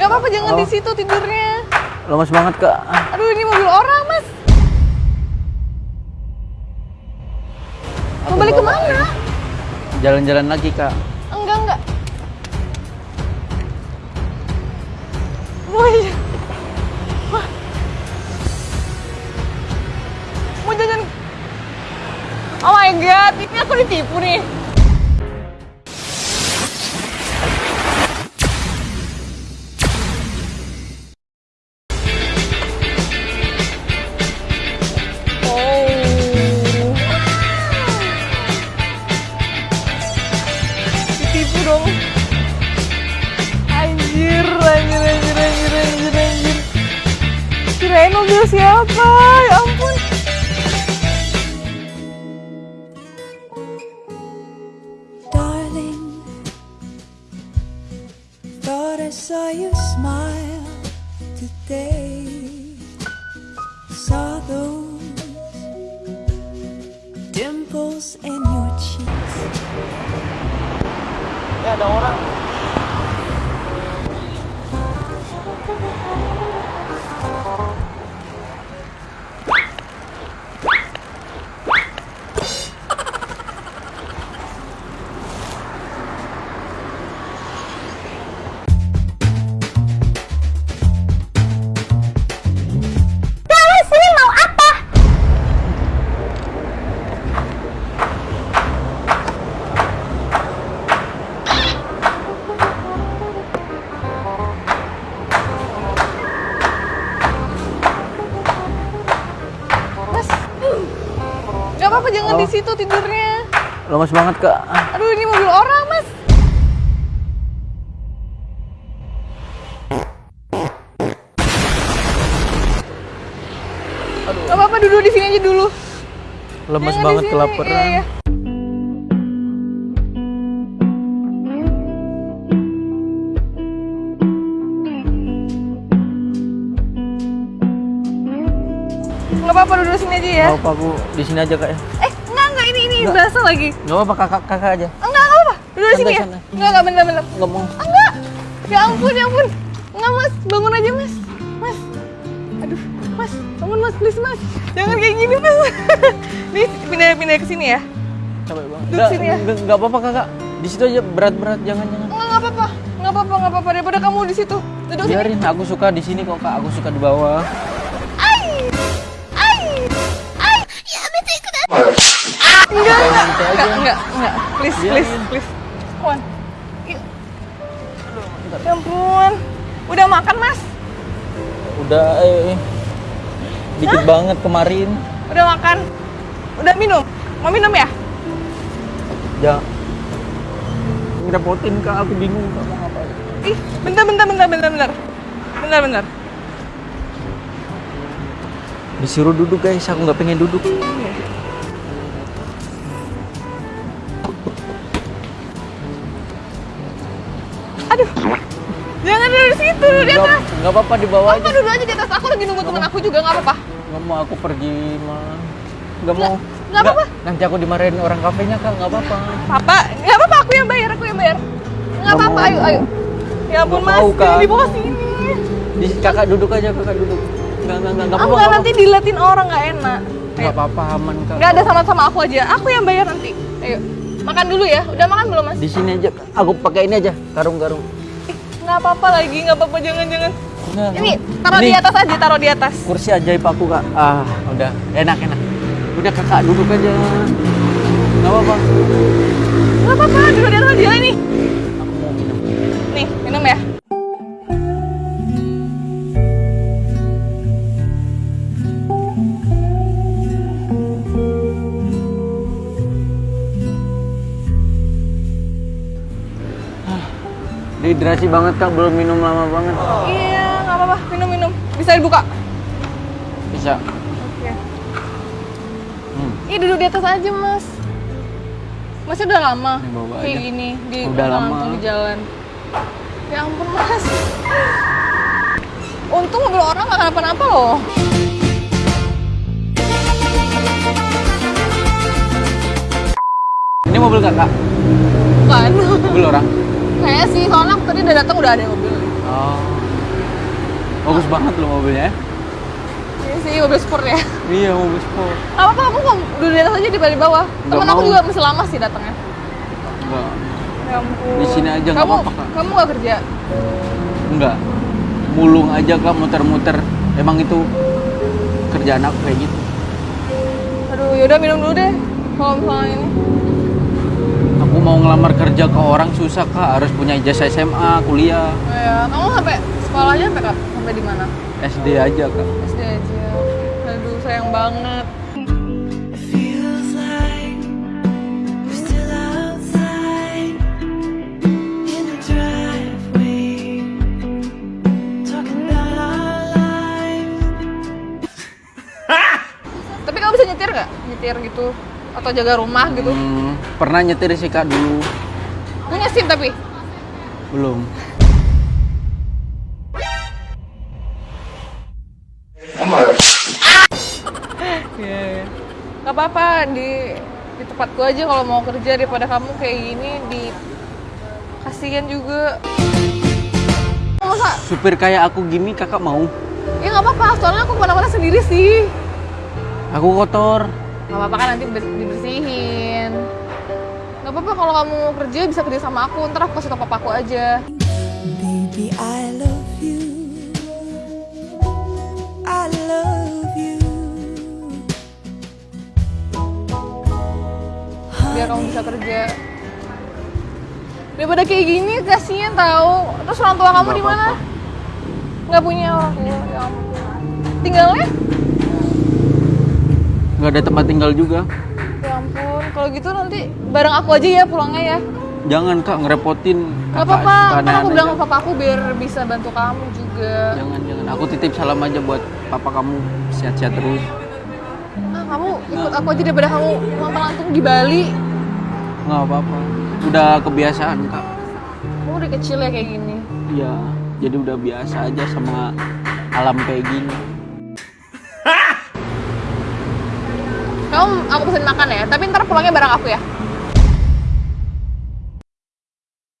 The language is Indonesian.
Gak apa-apa jangan Oh. di situ tidurnya. Lemas banget kak. Aduh ini mobil orang mas. Mau aku balik bawa. ke mana? Jalan-jalan lagi kak. Enggak enggak. Oh iya. Wah. Mau jajan. Oh my god, ini aku ditipu nih. Ditipu dong. Anjir, anjir, anjir, anjir, anjir, anjir. Kirain mobil siapa? Ya ampun. Darling, thought I saw you smile today. Ya ada orang. Apa-apa jangan Oh. di situ tidurnya. Lemas banget kak. Aduh ini mobil orang mas. Gak apa-apa duduk di sini aja dulu. Lemas Jangan banget kelaparan. Iya, iya. Gak apa-apa duduk sini aja ya. Mau apa aku di sini aja kak ya? Eh enggak enggak ini ini Enggak. basah lagi. Gak apa-apa kakak kakak aja. Enggak enggak apa. Duduk sini ya. santai. Enggak enggak bener bener. Nggak mau. Enggak. Ya ampun, ya ampun. Enggak, Mas. Bangun aja, Mas. Mas. Aduh, Mas. Bangun, Mas. Please, Mas. Jangan kayak gini, Mas. Nih, pindah-pindah ke sini ya. Capek banget. Duduk Nggak, sini ya. nggak- nggak apa-apa kakak. Di situ aja berat-berat jangan jangan. Enggak, enggak apa-apa. Enggak apa-apa, enggak apa-apa. Daripada kamu di situ. Duduk sini. Biarin, aku suka di sini kok kak. Aku suka di bawah. Enggak, enggak. Enggak, enggak. Please, please, please. Come on. Yuk. Ya ampun. Udah makan, Mas? Udah eh, dikit banget kemarin. Udah makan? Udah minum? Mau minum ya? Ya. Ngerepotin kak. Aku bingung kak mau ngapain. Ih, bentar, bentar, bentar, bentar, bentar. Bentar, bentar. Disuruh duduk guys. Aku nggak pengen duduk. Jangan duduk di situ, duduk di atas. nggak apa-apa di bawah Apa aja. duduk aja di atas? Aku lagi nunggu temen aku juga, nggak apa-apa. Nggak mau aku pergi mah. Nggak mau. nggak apa-apa. Nanti aku dimarahin orang kafenya kak. Nggak apa-apa. Papa, nggak apa-apa, aku yang bayar, aku yang bayar. Nggak Nggak apa-apa, ayo, ayo. Ya ampun, Mas, di bawah sini. Di, kakak duduk aja kakak duduk. Nggak nggak nggak nggak Aku apa-apa. nggak nggak nanti diliatin orang, nggak enak. apa-apa. Ayo. Nggak apa-apa aman kak. Nggak ada sama-sama aku aja, aku yang bayar nanti. Ayo, makan dulu ya. Udah makan belum, Mas? Di sini aja. Aku pakai ini aja. Karung-karung. Nggak apa-apa lagi, nggak apa-apa, jangan-jangan. Ini, taruh di atas aja, taruh di atas. Kursi ajaib aku kak. Ah udah enak enak. Udah kakak duduk aja. Nggak apa-apa. Nggak apa-apa, duduk di atas Dehidrasi banget kak. Belum minum lama banget. Iya, nggak apa-apa, minum-minum. Bisa dibuka. Bisa. Oke. Hmm. Ih, duduk di atas aja, Mas. Masnya udah lama kayak gini di Udah lama. di jalan. Ya ampun, Mas. Untung mobil orang nggak kenapa-napa loh. Ini mobil kakak. Bukan. Mobil orang. Kayaknya sih, soalnya aku tadi udah datang udah ada mobil. Oh. Bagus banget loh mobilnya. ya. Ini sih mobil sport ya. Iya mobil sport. Gak apa-apa, kamu kok duduk di atas aja di di bawah. Nggak Temen aku mau. juga masih lama sih datangnya. Enggak. Ya ampun. Di sini aja nggak kamu, apa-apa, Kak. Kamu gak kerja? Enggak. Mulung aja kak muter-muter. Emang itu kerjaan aku kayak gitu. Aduh, yaudah minum dulu deh. Kalau misalnya ini. Mau ngelamar kerja ke orang susah kak. Harus punya ijazah SMA, kuliah, Oh, ya. Kamu sampai sekolahnya sampai kak? Sampai di mana? SD aja kak. SD aja. Aduh, sayang banget. Tapi kamu bisa nyetir gak? Nyetir gitu? Atau jaga rumah gitu? Hmm, pernah nyetir sih kak dulu. Punya SIM tapi? Belum. Iya, iya. Gak apa-apa, di, di tempatku aja kalau mau kerja daripada kamu kayak gini di kasihan juga. Masa? Supir kayak aku gini kakak mau? Ya nggak apa-apa, soalnya aku ke mana-mana sendiri sih. Aku kotor. Gak apa-apa kan nanti ber- dibersihin. Gak apa-apa kalau kamu mau kerja bisa kerja sama aku, ntar aku kasih tau papaku aja. Baby, I love you. I love you. biar kamu bisa kerja. Daripada kayak gini kasihan tahu. Terus orang tua kamu di mana? Nggak punya orang tua. Ya ampun. Tinggalnya? Nggak ada tempat tinggal juga. Ya ampun. Kalau gitu nanti bareng aku aja ya pulangnya ya. Jangan kak ngerepotin. Gak kakak apa-apa. Ntar aku bilang ke papa aku biar bisa bantu kamu juga. Jangan jangan. Aku titip salam aja buat papa kamu sehat-sehat terus. Ah, kamu ikut aku aja daripada kamu langsung di Bali. Nggak apa-apa. Udah kebiasaan kak. Kamu udah kecil ya kayak gini. Iya. Jadi udah biasa aja sama alam kayak gini. Kamu aku pesen makan ya, tapi ntar pulangnya bareng aku ya.